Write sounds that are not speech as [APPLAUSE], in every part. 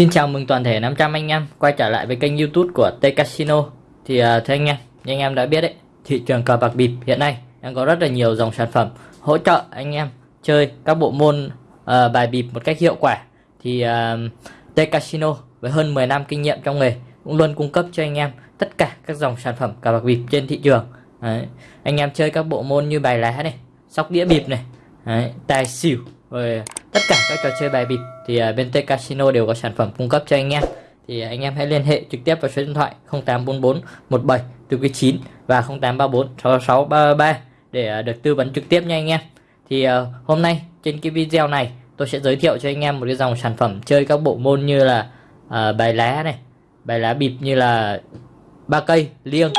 Xin chào mừng toàn thể 500 anh em quay trở lại với kênh youtube của T Casino. Thì uh, thưa anh em, như anh em đã biết đấy Thị trường cờ bạc bịp hiện nay đang có rất là nhiều dòng sản phẩm hỗ trợ anh em chơi các bộ môn uh, bài bịp một cách hiệu quả. Thì uh, T Casino với hơn 10 năm kinh nghiệm trong nghề cũng luôn cung cấp cho anh em tất cả các dòng sản phẩm cờ bạc bịp trên thị trường đấy. Anh em chơi các bộ môn như bài lá này, sóc đĩa bịp này, đấy, tài xỉu rồi tất cả các trò chơi bài bịp thì à, bên T Casino đều có sản phẩm cung cấp cho anh em thì à, anh em hãy liên hệ trực tiếp vào số điện thoại 0844 17 từ 9 và 0834 66 33 để à, được tư vấn trực tiếp nha anh em thì hôm nay trên cái video này tôi sẽ giới thiệu cho anh em một cái dòng sản phẩm chơi các bộ môn như là uh, bài lá này. Bài lá bịp như là ba cây liêng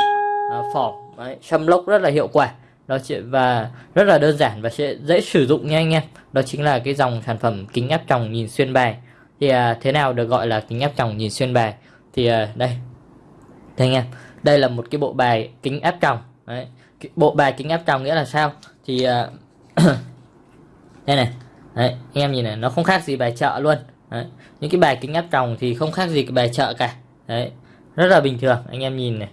uh, phỏng. Xâm lốc rất là hiệu quả. Đó chỉ và rất là đơn giản và sẽ dễ sử dụng nha anh em. Đó chính là cái dòng sản phẩm kính áp tròng nhìn xuyên bài. Thì à, thế nào được gọi là kính áp tròng nhìn xuyên bài? Thì à, đây. Đây anh em. Đây là một cái bộ bài kính áp tròng. Đấy bộ bài kính áp tròng nghĩa là sao? Thì à, [COUGHS] đây này. Đấy anh em nhìn này nó không khác gì bài chợ luôn đấy. những cái bài kính áp tròng thì không khác gì cái bài chợ cả. Đấy. Rất là bình thường anh em nhìn này.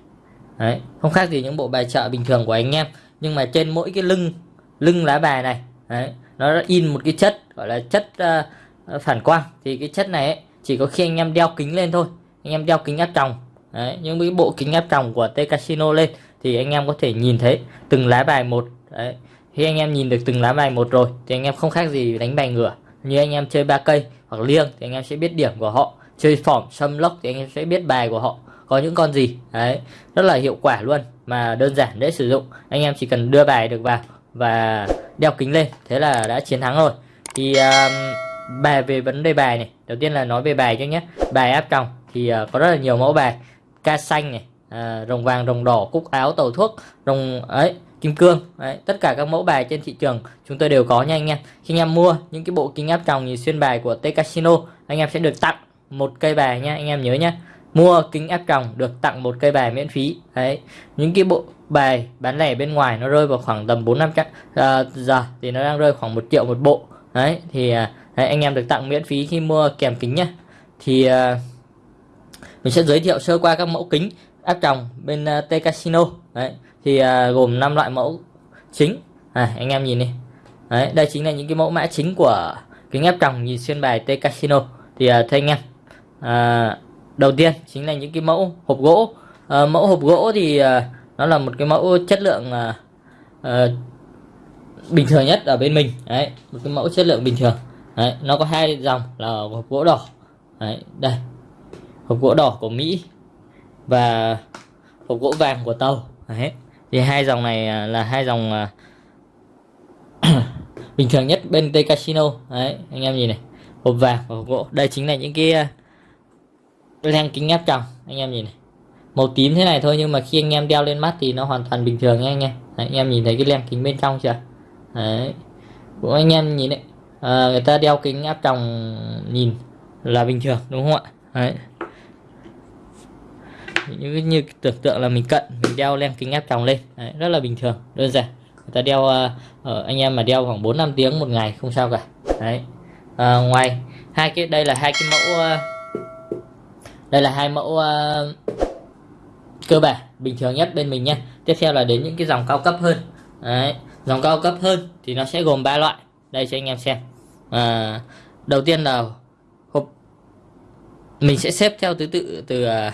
Đấy. Không khác gì những bộ bài chợ bình thường của anh em. Nhưng mà trên mỗi cái lưng lưng lá bài này đấy, nó in một cái chất gọi là chất uh, phản quang. Thì cái chất này ấy, chỉ có khi anh em đeo kính lên thôi. Anh em đeo kính áp tròng. Đấy, những cái bộ kính áp tròng của T Casino lên thì anh em có thể nhìn thấy từng lá bài một. Đấy. khi anh em nhìn được từng lá bài một rồi thì anh em không khác gì đánh bài ngửa như anh em chơi ba cây hoặc liêng thì anh em sẽ biết điểm của họ. Chơi phỏng xâm lốc thì anh em sẽ biết bài của họ. Có những con gì? Đấy rất là hiệu quả luôn mà đơn giản dễ sử dụng. Anh em chỉ cần đưa bài được vào và đeo kính lên thế là đã chiến thắng rồi. Thì um, bài về vấn đề bài này đầu tiên là nói về bài cho nhé. Bài áp tròng thì uh, có rất là nhiều mẫu bài. Ca xanh này uh, rồng vàng rồng đỏ cúc áo tàu thuốc rồng ấy kim cương. Đấy, tất cả các mẫu bài trên thị trường chúng tôi đều có nha anh em. Khi anh em mua những cái bộ kính áp tròng nhìn xuyên bài của T Casino anh em sẽ được tặng một cây bài nha anh em nhớ nhé mua kính áp tròng được tặng một cây bài miễn phí. Đấy những cái bộ bài bán lẻ bên ngoài nó rơi vào khoảng tầm bốn năm trăm uh, giờ thì nó đang rơi khoảng một triệu một bộ. Đấy thì uh, đấy, anh em được tặng miễn phí khi mua kèm kính nhá. Thì uh, mình sẽ giới thiệu sơ qua các mẫu kính áp tròng bên uh, T Casino. Đấy thì uh, gồm 5 loại mẫu chính. À, anh em nhìn đi. Đấy đây chính là những cái mẫu mã chính của kính áp tròng nhìn xuyên bài T Casino. Thì uh, thưa anh em uh, đầu tiên chính là những cái mẫu hộp gỗ. Uh, mẫu hộp gỗ thì uh, nó là một cái mẫu chất lượng uh, uh, bình thường nhất ở bên mình. Đấy một cái mẫu chất lượng bình thường. Đấy nó có hai dòng là hộp gỗ đỏ. Đấy đây hộp gỗ đỏ của Mỹ và hộp gỗ vàng của tàu. Đấy. Thì hai dòng này à, là hai dòng à, [COUGHS] bình thường nhất bên T Casino. Đấy anh em nhìn này. Hộp vàng và hộp gỗ đây chính là những cái à, len kính áp tròng anh em nhìn này. Màu tím thế này thôi nhưng mà khi anh em đeo lên mắt thì nó hoàn toàn bình thường nha anh em. Đấy, anh em nhìn thấy cái len kính bên trong chưa? Đấy. Cũng anh em nhìn đấy à, người ta đeo kính áp tròng nhìn là bình thường đúng không ạ? Đấy như, như tưởng tượng là mình cận mình đeo len kính áp tròng lên. Đấy, rất là bình thường đơn giản. Người ta đeo uh, anh em mà đeo khoảng 4 năm tiếng một ngày không sao cả. Đấy. Uh, ngoài hai cái đây là hai cái mẫu uh, đây là hai mẫu uh, cơ bản bình thường nhất bên mình nhé tiếp theo là đến những cái dòng cao cấp hơn. Đấy. dòng cao cấp hơn thì nó sẽ gồm ba loại. Đây cho anh em xem. À, đầu tiên là hộp mình sẽ xếp theo thứ tự từ uh,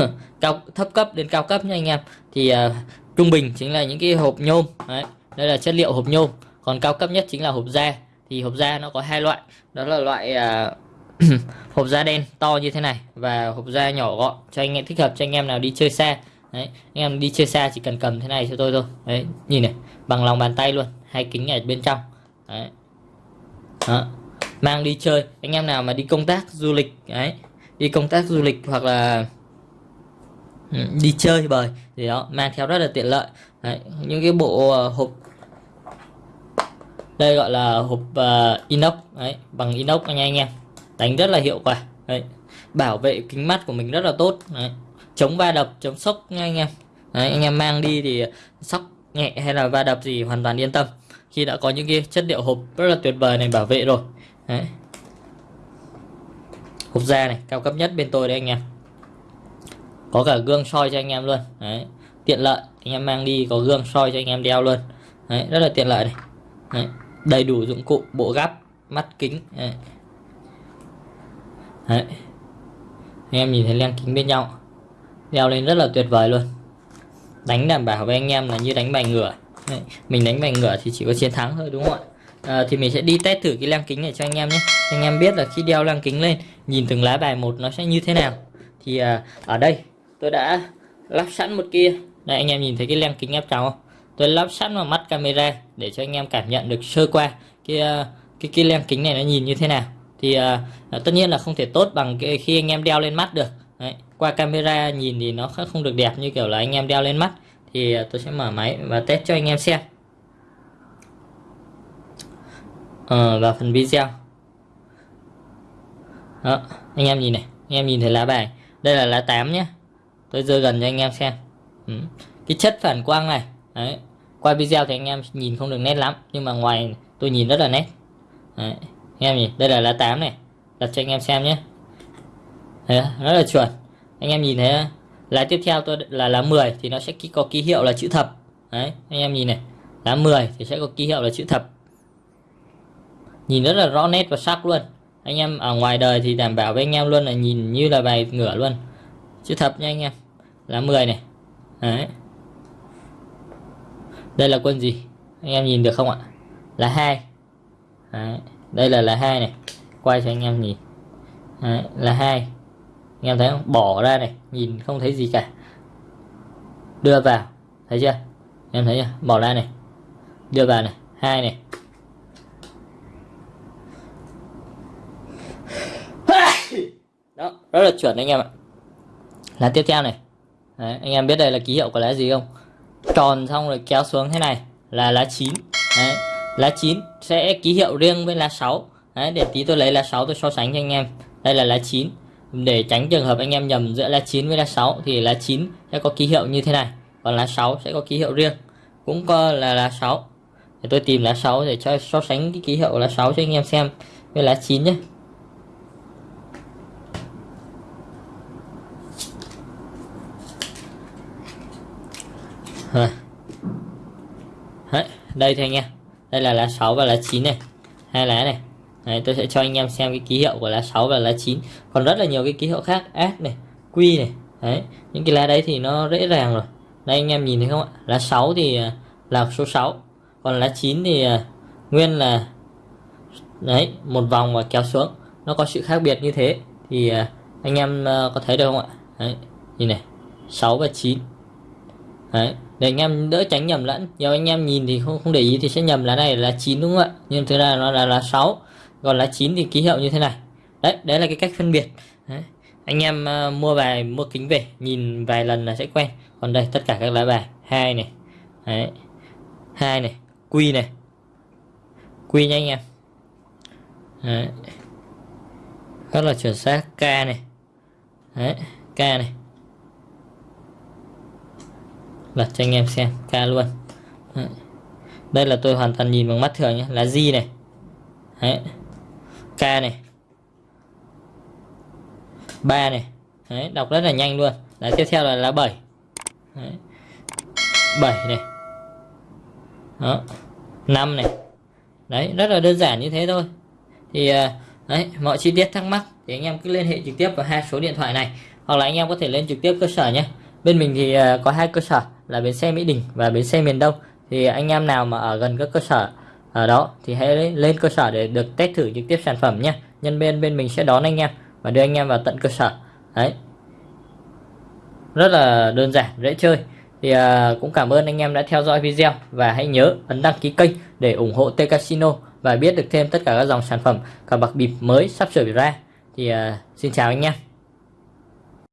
[COUGHS] cao thấp cấp đến cao cấp nha anh em. Thì uh, trung bình chính là những cái hộp nhôm Đấy. đây là chất liệu hộp nhôm. Còn cao cấp nhất chính là hộp da. Thì hộp da nó có hai loại. Đó là loại uh, [COUGHS] hộp da đen to như thế này và hộp da nhỏ gọn. Cho anh em thích hợp cho anh em nào đi chơi xa. Đấy anh em đi chơi xa chỉ cần cầm thế này cho tôi thôi. Đấy nhìn này bằng lòng bàn tay luôn hai kính ở bên trong. Đấy. Đó. mang đi chơi. Anh em nào mà đi công tác du lịch đấy đi công tác du lịch hoặc là ừ, đi chơi bời thì đó mang theo rất là tiện lợi đấy. những cái bộ uh, hộp đây gọi là hộp uh, inox đấy bằng inox anh em đánh rất là hiệu quả đấy. bảo vệ kính mắt của mình rất là tốt đấy. chống va đập chống sốc nha anh em đấy, anh em mang đi thì sốc nhẹ hay là va đập gì hoàn toàn yên tâm khi đã có những cái chất liệu hộp rất là tuyệt vời này bảo vệ rồi đấy. hộp da này cao cấp nhất bên tôi đấy anh em có cả gương soi cho anh em luôn. Đấy tiện lợi. Anh em mang đi có gương soi cho anh em đeo luôn. Đấy, rất là tiện lợi này. Đấy, đầy đủ dụng cụ bộ gắp mắt kính. Đấy. Đấy. anh em nhìn thấy len kính bên nhau. Đeo lên rất là tuyệt vời luôn. Đánh đảm bảo với anh em là như đánh bài ngửa. Đấy. mình đánh bài ngửa thì chỉ có chiến thắng thôi đúng không ạ? À, thì mình sẽ đi test thử cái len kính này cho anh em nhé. Anh em biết là khi đeo len kính lên nhìn từng lá bài một nó sẽ như thế nào. Thì à, ở đây tôi đã lắp sẵn một kia. Đây anh em nhìn thấy cái len kính áp tròng không? Tôi lắp sẵn vào mắt camera để cho anh em cảm nhận được sơ qua cái ờ, cái cái len kính này nó nhìn như thế nào. Thì uh, tất nhiên là không thể tốt bằng cái khi anh em đeo lên mắt được. Đấy. qua camera nhìn thì nó không được đẹp như kiểu là anh em đeo lên mắt. Thì uh, tôi sẽ mở máy và test cho anh em xem. Uh, vào phần video. Đó anh em nhìn này anh em nhìn thấy lá bài. Đây là lá 8 nhé tôi dơ gần cho anh em xem. Ừ. cái chất phản quang này Đấy. qua video thì anh em nhìn không được nét lắm nhưng mà ngoài tôi nhìn rất là nét. Đấy. Em nhìn đây là lá 8 này. Đặt cho anh em xem nhé. Đấy, rất là chuẩn. Anh em nhìn thấy lá tiếp theo tôi là lá 10 thì nó sẽ có ký hiệu là chữ thập. Đấy anh em nhìn này. Lá 10 thì sẽ có ký hiệu là chữ thập. Nhìn rất là rõ nét và sắc luôn. Anh em ở ngoài đời thì đảm bảo với anh em luôn là nhìn như là bài ngửa luôn. Chữ thập nha anh em là 10 này. Đấy. Đây là quân gì? Anh em nhìn được không ạ? Là hai. Đấy. Đây là là hai này. Quay cho anh em nhìn. Đấy, là hai. Anh em thấy không? Bỏ ra này nhìn không thấy gì cả. Đưa vào. Thấy chưa? Em thấy chưa? Bỏ ra này. Đưa vào này. Hai này. Đó rất là chuẩn anh em ạ. Là tiếp theo này. Đấy, anh em biết đây là ký hiệu của lá gì không? Tròn xong rồi kéo xuống thế này là lá chín. Đấy lá 9 sẽ ký hiệu riêng với lá 6 Đấy, để tí tôi lấy lá 6 tôi so sánh cho anh em. Đây là lá 9 để tránh trường hợp anh em nhầm giữa lá 9 với lá 6 thì lá 9 sẽ có ký hiệu như thế này còn lá 6 sẽ có ký hiệu riêng. Cũng có là lá 6 để tôi tìm lá 6 để cho so sánh cái ký hiệu lá 6 cho anh em xem với lá 9 nhé Đấy, đây thôi anh em. Đây là lá 6 và lá 9 này. Hai lá này. Đấy, tôi sẽ cho anh em xem cái ký hiệu của lá 6 và lá 9 còn rất là nhiều cái ký hiệu khác. S này Q này. Đấy những cái lá đấy thì nó dễ dàng rồi. Đây anh em nhìn thấy không ạ? Lá 6 thì à, là số 6 còn lá 9 thì à, nguyên là đấy một vòng và kéo xuống. Nó có sự khác biệt như thế. Thì à, anh em có thấy được không ạ? Đấy nhìn này. 6 và 9 đấy để anh em đỡ tránh nhầm lẫn. Nhiều anh em nhìn thì không không để ý thì sẽ nhầm lá này là 9 đúng không ạ? Nhưng thực ra nó là lá 6 còn lá 9 thì ký hiệu như thế này. Đấy đấy là cái cách phân biệt. Đấy. anh em uh, mua bài mua kính về nhìn vài lần là sẽ quen. Còn đây tất cả các lá bài hai này. Đấy hai này quy này. Quy nha anh em. Đấy. rất là chuẩn xác k này. Đấy k này lật cho anh em xem, ca luôn. Đấy. đây là tôi hoàn toàn nhìn bằng mắt thường nhé là di này. Đấy. k này. Ba này. Đấy. đọc rất là nhanh luôn. Là tiếp theo là lá 7 Đấy. 7 này. Đó. 5 này. Đấy, rất là đơn giản như thế thôi. Thì à, đấy, mọi chi tiết thắc mắc thì anh em cứ liên hệ trực tiếp vào hai số điện thoại này. Hoặc là anh em có thể lên trực tiếp cơ sở nhé bên mình thì à, có hai cơ sở là bến xe Mỹ Đình và bến xe miền Đông. Thì anh em nào mà ở gần các cơ sở ở đó thì hãy lên cơ sở để được test thử trực tiếp sản phẩm nhé nhân viên bên mình sẽ đón anh em và đưa anh em vào tận cơ sở. Đấy. Rất là đơn giản dễ chơi. Thì à, cũng cảm ơn anh em đã theo dõi video và hãy nhớ ấn đăng ký kênh để ủng hộ T Casino và biết được thêm tất cả các dòng sản phẩm cả bạc bịp mới sắp sửa ra. Thì à, xin chào anh em.